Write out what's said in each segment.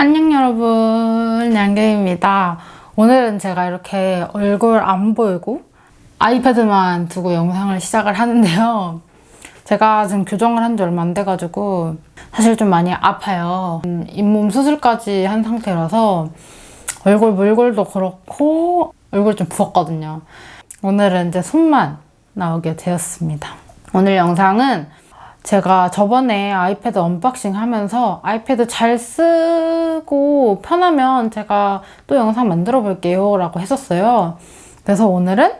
안녕 여러분. 양갱입니다. 오늘은 제가 이렇게 얼굴 안 보이고 아이패드만 두고 영상을 시작을 하는데요. 제가 지금 교정을 한 지 얼마 안 돼가지고 사실 좀 많이 아파요. 음, 잇몸 수술까지 한 상태라서 얼굴 몰골도 그렇고 얼굴 좀 부었거든요. 오늘은 이제 손만 나오게 되었습니다. 오늘 영상은 제가 저번에 아이패드 언박싱 하면서 아이패드 잘 쓰고 편하면 제가 또 영상 만들어 볼게요 라고 했었어요. 그래서 오늘은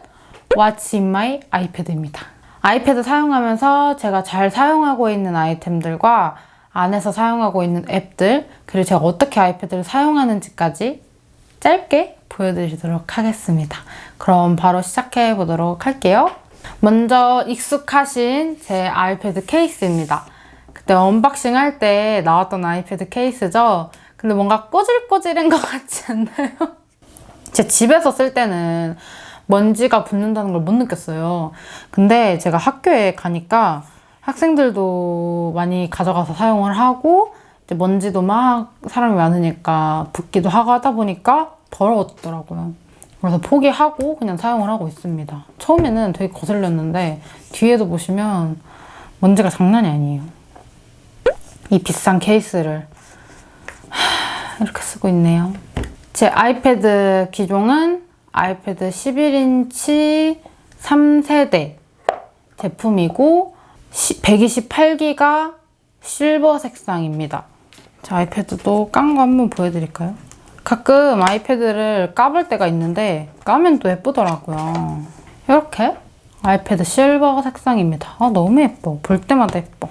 What's in my iPad입니다. 아이패드 사용하면서 제가 잘 사용하고 있는 아이템들과 안에서 사용하고 있는 앱들 그리고 제가 어떻게 아이패드를 사용하는지까지 짧게 보여드리도록 하겠습니다. 그럼 바로 시작해 보도록 할게요. 먼저 익숙하신 제 아이패드 케이스입니다. 그때 언박싱 할 때 나왔던 아이패드 케이스죠. 근데 뭔가 꼬질꼬질한 것 같지 않나요? 제 집에서 쓸 때는 먼지가 붙는다는 걸 못 느꼈어요. 근데 제가 학교에 가니까 학생들도 많이 가져가서 사용을 하고 먼지도 막 사람이 많으니까 붙기도 하고 하다 보니까 더러웠더라고요. 그래서 포기하고 그냥 사용을 하고 있습니다. 처음에는 되게 거슬렸는데 뒤에도 보시면 먼지가 장난이 아니에요. 이 비싼 케이스를 이렇게 쓰고 있네요. 제 아이패드 기종은 아이패드 11인치 3세대 제품이고 128기가 실버 색상입니다. 제 아이패드도 깐 거 한번 보여드릴까요? 가끔 아이패드를 까볼 때가 있는데 까면 또 예쁘더라고요. 이렇게 아이패드 실버 색상입니다. 아 너무 예뻐. 볼 때마다 예뻐.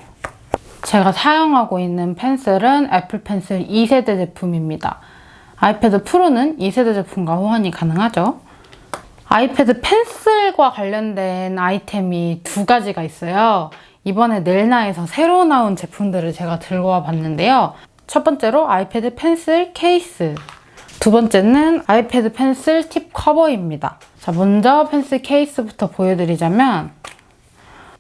제가 사용하고 있는 펜슬은 애플 펜슬 2세대 제품입니다. 아이패드 프로는 2세대 제품과 호환이 가능하죠. 아이패드 펜슬과 관련된 아이템이 두 가지가 있어요. 이번에 넬나에서 새로 나온 제품들을 제가 들고 와 봤는데요. 첫 번째로 아이패드 펜슬 케이스 두 번째는 아이패드 펜슬 팁 커버입니다. 자, 먼저 펜슬 케이스부터 보여드리자면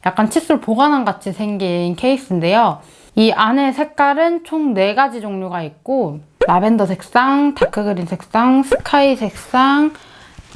약간 칫솔 보관함 같이 생긴 케이스인데요. 이 안에 색깔은 총 4가지 종류가 있고 라벤더 색상, 다크그린 색상, 스카이 색상,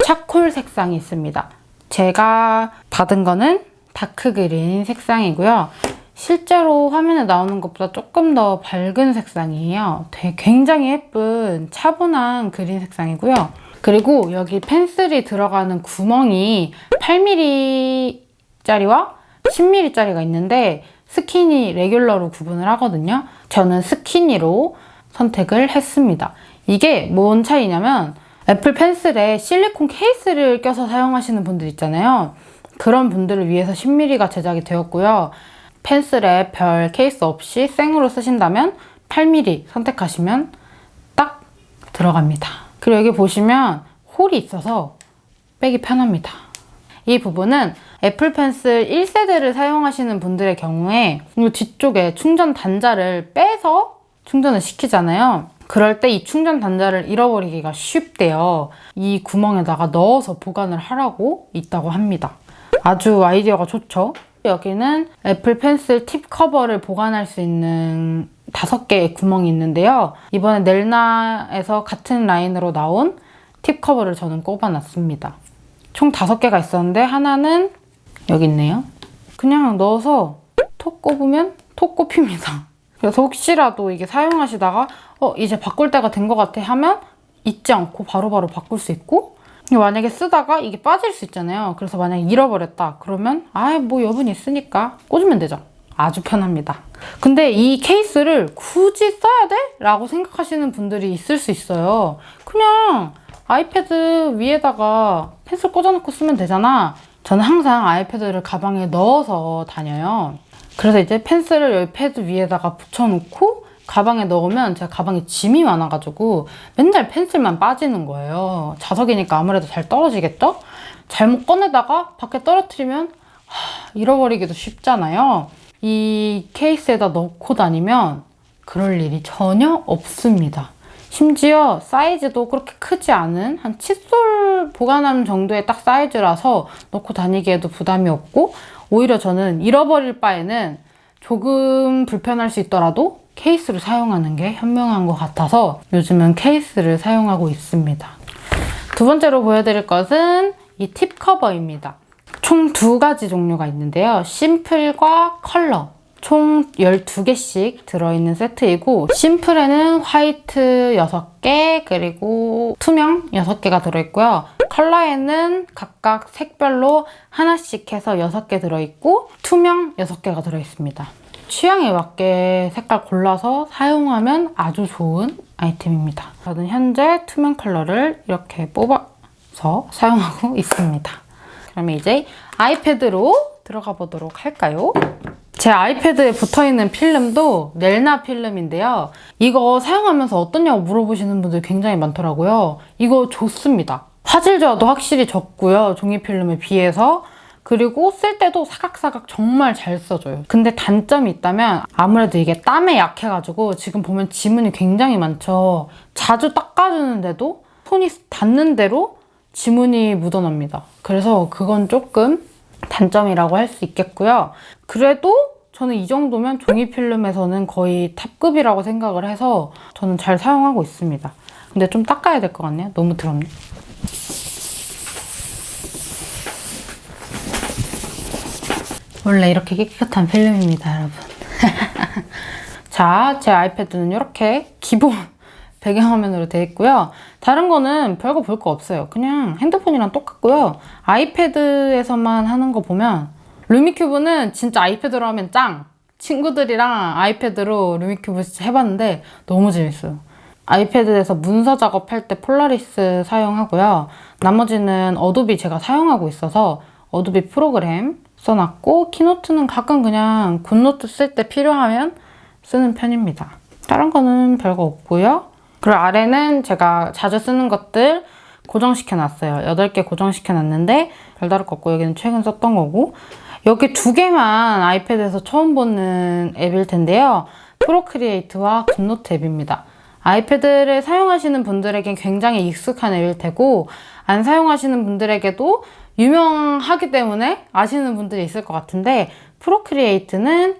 차콜 색상이 있습니다. 제가 받은 거는 다크그린 색상이고요. 실제로 화면에 나오는 것보다 조금 더 밝은 색상이에요. 되게 굉장히 예쁜 차분한 그린 색상이고요. 그리고 여기 펜슬이 들어가는 구멍이 8mm짜리와 10mm짜리가 있는데 스키니 레귤러로 구분을 하거든요. 저는 스키니로 선택을 했습니다. 이게 뭔 차이냐면 애플 펜슬에 실리콘 케이스를 껴서 사용하시는 분들 있잖아요. 그런 분들을 위해서 10mm가 제작이 되었고요. 펜슬에 별 케이스 없이 생으로 쓰신다면 8mm 선택하시면 딱 들어갑니다. 그리고 여기 보시면 홀이 있어서 빼기 편합니다. 이 부분은 애플 펜슬 1세대를 사용하시는 분들의 경우에 이 뒤쪽에 충전 단자를 빼서 충전을 시키잖아요. 그럴 때 이 충전 단자를 잃어버리기가 쉽대요. 이 구멍에다가 넣어서 보관을 하라고 있다고 합니다. 아주 아이디어가 좋죠? 여기는 애플 펜슬 팁 커버를 보관할 수 있는 다섯 개의 구멍이 있는데요. 이번에 넬나에서 같은 라인으로 나온 팁 커버를 저는 꼽아놨습니다. 총 다섯 개가 있었는데 하나는 여기 있네요. 그냥 넣어서 톡 꼽으면 톡 꼽힙니다. 그래서 혹시라도 이게 사용하시다가 어 이제 바꿀 때가 된 것 같아 하면 잊지 않고 바로바로 바로 바꿀 수 있고 만약에 쓰다가 이게 빠질 수 있잖아요. 그래서 만약에 잃어버렸다. 그러면 아뭐 여분 있으니까 꽂으면 되죠. 아주 편합니다. 근데 이 케이스를 굳이 써야 돼? 라고 생각하시는 분들이 있을 수 있어요. 그냥 아이패드 위에다가 펜슬 꽂아놓고 쓰면 되잖아. 저는 항상 아이패드를 가방에 넣어서 다녀요. 그래서 이제 펜슬을 여기 패드 위에다가 붙여놓고 가방에 넣으면 제가 가방에 짐이 많아가지고 맨날 펜슬만 빠지는 거예요. 자석이니까 아무래도 잘 떨어지겠죠? 잘못 꺼내다가 밖에 떨어뜨리면 하, 잃어버리기도 쉽잖아요. 이 케이스에다 넣고 다니면 그럴 일이 전혀 없습니다. 심지어 사이즈도 그렇게 크지 않은 한 칫솔 보관함 정도의 딱 사이즈라서 넣고 다니기에도 부담이 없고 오히려 저는 잃어버릴 바에는 조금 불편할 수 있더라도 케이스를 사용하는 게 현명한 것 같아서 요즘은 케이스를 사용하고 있습니다. 두 번째로 보여드릴 것은 이 팁 커버입니다. 총 두 가지 종류가 있는데요. 심플과 컬러. 총 12개씩 들어있는 세트이고 심플에는 화이트 6개 그리고 투명 6개가 들어있고요. 컬러에는 각각 색별로 하나씩 해서 6개 들어있고 투명 6개가 들어있습니다. 취향에 맞게 색깔 골라서 사용하면 아주 좋은 아이템입니다. 저는 현재 투명 컬러를 이렇게 뽑아서 사용하고 있습니다. 그러면 이제 아이패드로 들어가 보도록 할까요? 제 아이패드에 붙어있는 필름도 넬나 필름인데요. 이거 사용하면서 어떻냐고 물어보시는 분들 굉장히 많더라고요. 이거 좋습니다. 화질 저하도 확실히 적고요. 종이 필름에 비해서. 그리고 쓸 때도 사각사각 정말 잘 써져요. 근데 단점이 있다면 아무래도 이게 땀에 약해가지고 지금 보면 지문이 굉장히 많죠. 자주 닦아주는데도 손이 닿는 대로 지문이 묻어납니다. 그래서 그건 조금 단점이라고 할 수 있겠고요. 그래도 저는 이 정도면 종이 필름에서는 거의 탑급이라고 생각을 해서 저는 잘 사용하고 있습니다. 근데 좀 닦아야 될 것 같네요. 너무 더럽네. 원래 이렇게 깨끗한 필름입니다, 여러분. 자, 제 아이패드는 이렇게 기본 배경화면으로 되어 있고요. 다른 거는 별거 볼 거 없어요. 그냥 핸드폰이랑 똑같고요. 아이패드에서만 하는 거 보면 루미큐브는 진짜 아이패드로 하면 짱! 친구들이랑 아이패드로 루미큐브 해봤는데 너무 재밌어요. 아이패드에서 문서 작업할 때 폴라리스 사용하고요. 나머지는 어도비 제가 사용하고 있어서 어도비 프로그램 써놨고 키노트는 가끔 그냥 굿노트 쓸 때 필요하면 쓰는 편입니다. 다른 거는 별거 없고요. 그리고 아래는 제가 자주 쓰는 것들 고정시켜 놨어요. 8개 고정시켜 놨는데 별다를 거 없고 여기는 최근 썼던 거고 여기 두 개만 아이패드에서 처음 보는 앱일 텐데요. 프로크리에이트와 굿노트 앱입니다. 아이패드를 사용하시는 분들에겐 굉장히 익숙한 앱일 테고 안 사용하시는 분들에게도 유명하기 때문에 아시는 분들이 있을 것 같은데 Procreate는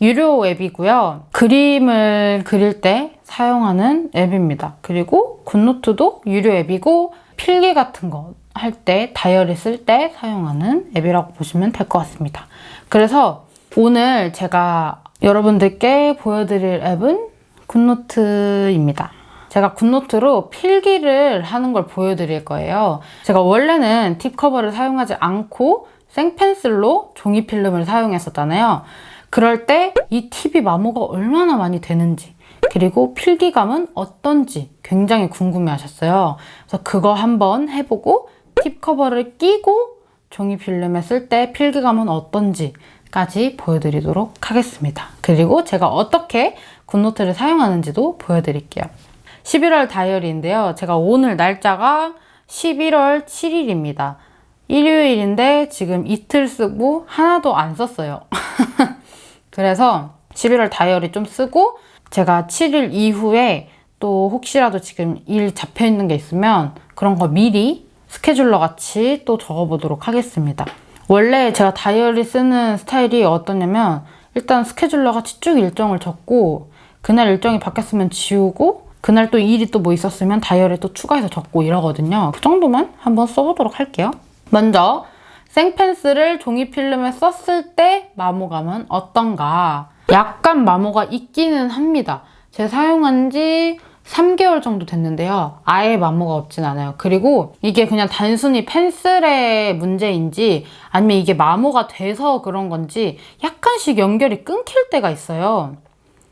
유료 앱이고요. 그림을 그릴 때 사용하는 앱입니다. 그리고 굿노트도 유료 앱이고 필기 같은 거 할 때, 다이어리 쓸 때 사용하는 앱이라고 보시면 될 것 같습니다. 그래서 오늘 제가 여러분들께 보여드릴 앱은 GoodNotes입니다. 제가 GoodNotes로 필기를 하는 걸 보여드릴 거예요. 제가 원래는 팁 커버를 사용하지 않고 생펜슬로 종이 필름을 사용했었잖아요. 그럴 때 이 팁이 마모가 얼마나 많이 되는지 그리고 필기감은 어떤지 굉장히 궁금해 하셨어요. 그래서 그거 한번 해보고 팁 커버를 끼고 종이 필름에 쓸 때 필기감은 어떤지까지 보여드리도록 하겠습니다. 그리고 제가 어떻게 굿노트를 사용하는지도 보여드릴게요. 11월 다이어리인데요. 제가 오늘 날짜가 11월 7일입니다. 일요일인데 지금 이틀 쓰고 하나도 안 썼어요. 그래서 11월 다이어리 좀 쓰고 제가 7일 이후에 또 혹시라도 지금 일 잡혀 있는 게 있으면 그런 거 미리 스케줄러 같이 또 적어보도록 하겠습니다. 원래 제가 다이어리 쓰는 스타일이 어떠냐면 일단 스케줄러 같이 쭉 일정을 적고 그날 일정이 바뀌었으면 지우고 그날 또 일이 또 뭐 있었으면 다이어리 또 추가해서 적고 이러거든요. 그 정도만 한번 써보도록 할게요. 먼저 생펜슬을 종이 필름에 썼을 때 마모감은 어떤가 약간 마모가 있기는 합니다. 제가 사용한 지 3개월 정도 됐는데요. 아예 마모가 없진 않아요. 그리고 이게 그냥 단순히 펜슬의 문제인지 아니면 이게 마모가 돼서 그런 건지 약간씩 연결이 끊길 때가 있어요.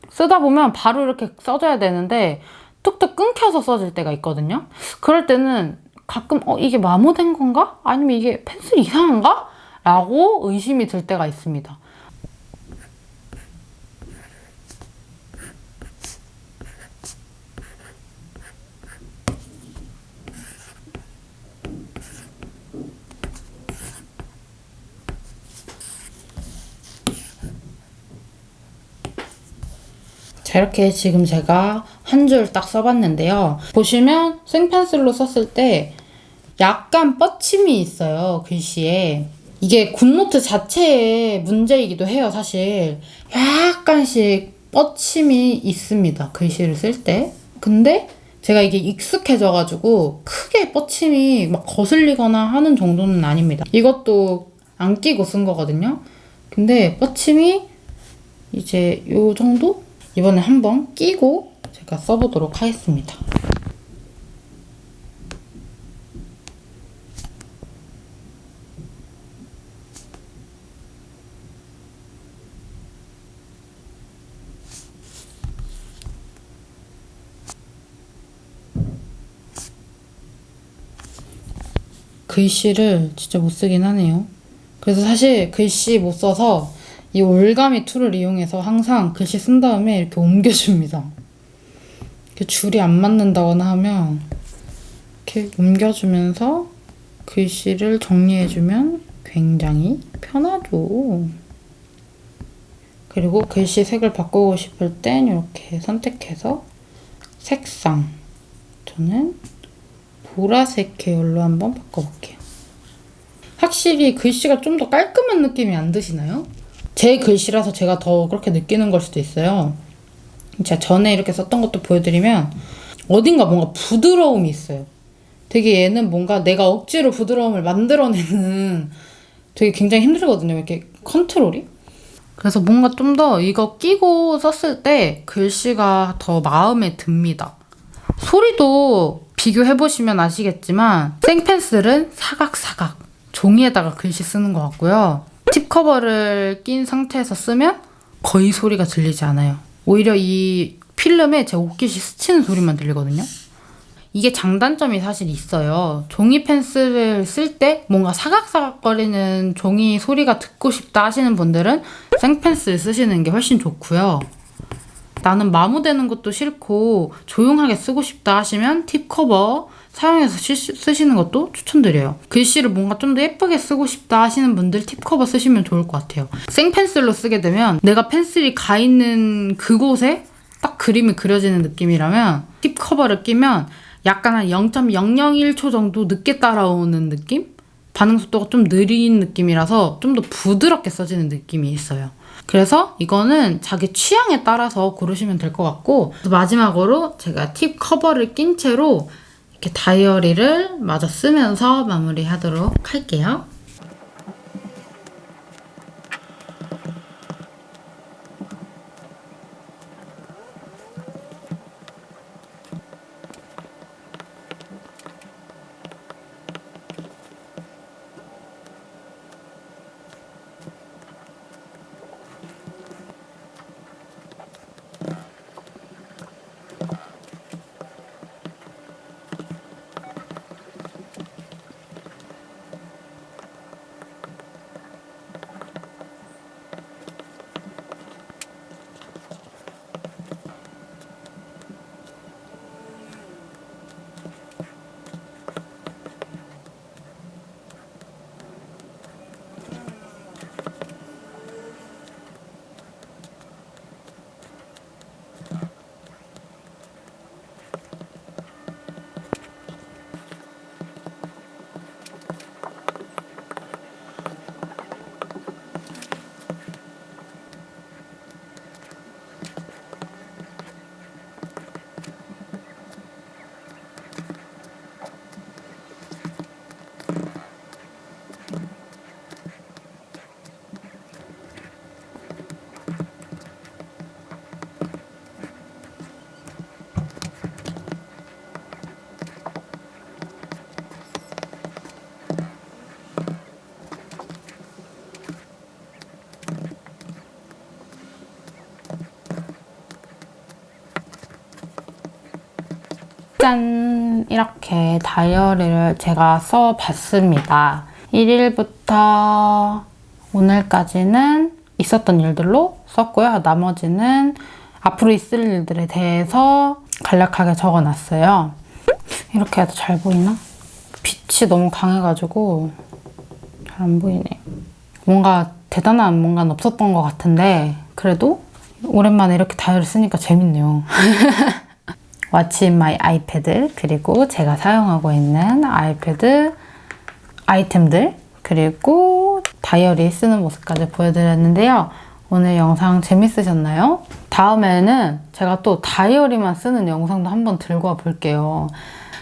쓰다 보면 바로 이렇게 써줘야 되는데 뚝뚝 끊겨서 써질 때가 있거든요. 그럴 때는 가끔 어 이게 마모된 건가? 아니면 이게 펜슬이 이상한가? 라고 의심이 들 때가 있습니다. 자, 이렇게 지금 제가 한 줄 딱 써봤는데요. 보시면 생펜슬로 썼을 때 약간 뻗침이 있어요, 글씨에. 이게 GoodNotes 자체의 문제이기도 해요, 사실. 약간씩 뻗침이 있습니다. 글씨를 쓸 때. 근데 제가 이게 익숙해져가지고 크게 뻗침이 막 거슬리거나 하는 정도는 아닙니다. 이것도 안 끼고 쓴 거거든요. 근데 뻗침이 이제 요 정도? 이번에 한번 끼고 제가 써보도록 하겠습니다. 글씨를 진짜 못 쓰긴 하네요. 그래서 사실 글씨 못 써서 이 올가미 툴을 이용해서 항상 글씨 쓴 다음에 이렇게 옮겨줍니다. 이렇게 줄이 안 맞는다거나 하면 이렇게 옮겨주면서 글씨를 정리해주면 굉장히 편하죠. 그리고 글씨 색을 바꾸고 싶을 땐 이렇게 선택해서 색상 저는 보라색 계열로 한번 바꿔볼게요. 확실히 글씨가 좀 더 깔끔한 느낌이 안 드시나요? 제 글씨라서 제가 더 그렇게 느끼는 걸 수도 있어요. 제가 전에 이렇게 썼던 것도 보여드리면 어딘가 뭔가 부드러움이 있어요. 되게 얘는 뭔가 내가 억지로 부드러움을 만들어내는 되게 굉장히 힘들거든요. 이렇게 컨트롤이. 그래서 뭔가 좀 더 이거 끼고 썼을 때 글씨가 더 마음에 듭니다. 소리도 비교해보시면 아시겠지만 생펜슬은 사각사각 종이에다가 글씨 쓰는 것 같고요. 팁 커버를 낀 상태에서 쓰면 거의 소리가 들리지 않아요. 오히려 이 필름에 제 옷깃이 스치는 소리만 들리거든요. 이게 장단점이 사실 있어요. 종이 펜슬을 쓸 때 뭔가 사각사각거리는 종이 소리가 듣고 싶다 하시는 분들은 생펜슬 쓰시는 게 훨씬 좋고요. 나는 마모되는 것도 싫고 조용하게 쓰고 싶다 하시면 팁 커버 사용해서 시, 쓰시는 것도 추천드려요. 글씨를 뭔가 좀 더 예쁘게 쓰고 싶다 하시는 분들 팁 커버 쓰시면 좋을 것 같아요. 생펜슬로 쓰게 되면 내가 펜슬이 가 있는 그곳에 딱 그림이 그려지는 느낌이라면 팁 커버를 끼면 약간 한 0.001초 정도 늦게 따라오는 느낌? 반응 속도가 좀 느린 느낌이라서 좀 더 부드럽게 써지는 느낌이 있어요. 그래서 이거는 자기 취향에 따라서 고르시면 될 것 같고 마지막으로 제가 팁 커버를 낀 채로 이렇게 다이어리를 마저 쓰면서 마무리하도록 할게요. 짠! 이렇게 다이어리를 제가 써봤습니다. 1일부터 오늘까지는 있었던 일들로 썼고요. 나머지는 앞으로 있을 일들에 대해서 간략하게 적어놨어요. 이렇게 해도 잘 보이나? 빛이 너무 강해가지고 잘 안 보이네. 뭔가 대단한 뭔가는 없었던 것 같은데 그래도 오랜만에 이렇게 다이어리 쓰니까 재밌네요. What's in my 그리고 제가 사용하고 있는 아이패드 아이템들 그리고 다이어리 쓰는 모습까지 보여드렸는데요. 오늘 영상 재밌으셨나요? 다음에는 제가 또 다이어리만 쓰는 영상도 한번 들고 와 볼게요.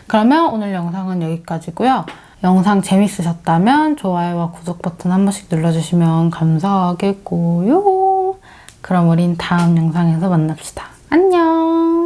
그러면 오늘 영상은 여기까지고요. 영상 재밌으셨다면 좋아요와 구독 버튼 한 번씩 눌러주시면 감사하겠고요. 그럼 우린 다음 영상에서 만납시다. 안녕!